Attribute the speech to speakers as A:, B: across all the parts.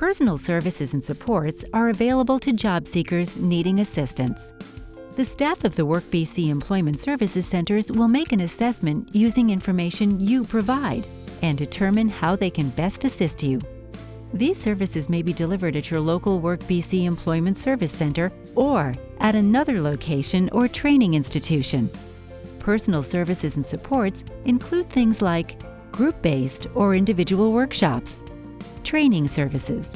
A: Personal services and supports are available to job seekers needing assistance. The staff of the WorkBC Employment Services Centers will make an assessment using information you provide and determine how they can best assist you. These services may be delivered at your local WorkBC Employment Service Center or at another location or training institution. Personal services and supports include things like group-based or individual workshops, training services,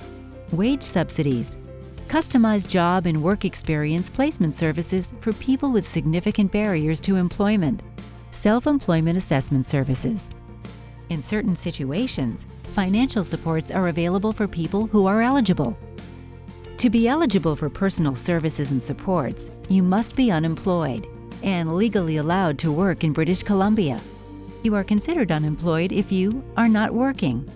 A: wage subsidies, customized job and work experience placement services for people with significant barriers to employment, self-employment assessment services. In certain situations, financial supports are available for people who are eligible. To be eligible for personal services and supports, you must be unemployed and legally allowed to work in British Columbia. You are considered unemployed if you are not working,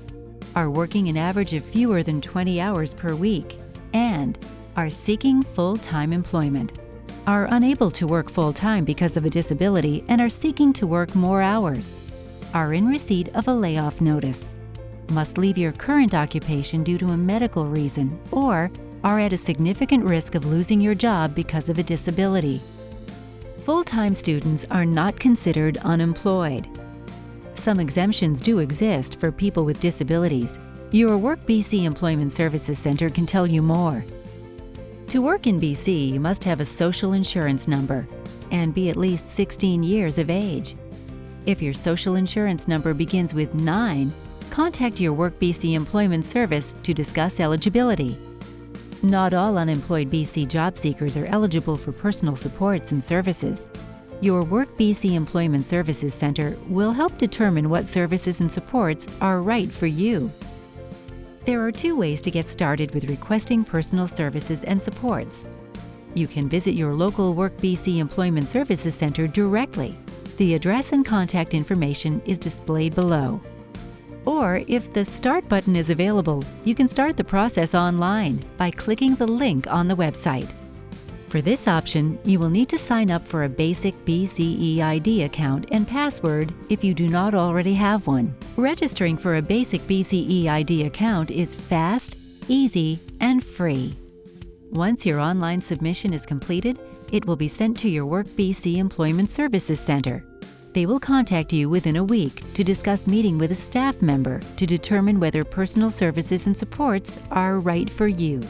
A: are working an average of fewer than 20 hours per week, and are seeking full-time employment, are unable to work full-time because of a disability and are seeking to work more hours, are in receipt of a layoff notice, must leave your current occupation due to a medical reason, or are at a significant risk of losing your job because of a disability. Full-time students are not considered unemployed. Some exemptions do exist for people with disabilities. Your Work BC Employment Services Centre can tell you more. To work in BC, you must have a social insurance number and be at least 16 years of age. If your social insurance number begins with 9, contact your Work BC Employment Service to discuss eligibility. Not all unemployed BC job seekers are eligible for personal supports and services. Your Work BC Employment Services Centre will help determine what services and supports are right for you. There are two ways to get started with requesting personal services and supports. You can visit your local Work BC Employment Services Centre directly. The address and contact information is displayed below. Or if the Start button is available, you can start the process online by clicking the link on the website. For this option, you will need to sign up for a basic BCeID account and password if you do not already have one. Registering for a basic BCeID account is fast, easy, and free. Once your online submission is completed, it will be sent to your Work BC Employment Services Centre. They will contact you within a week to discuss meeting with a staff member to determine whether personal services and supports are right for you.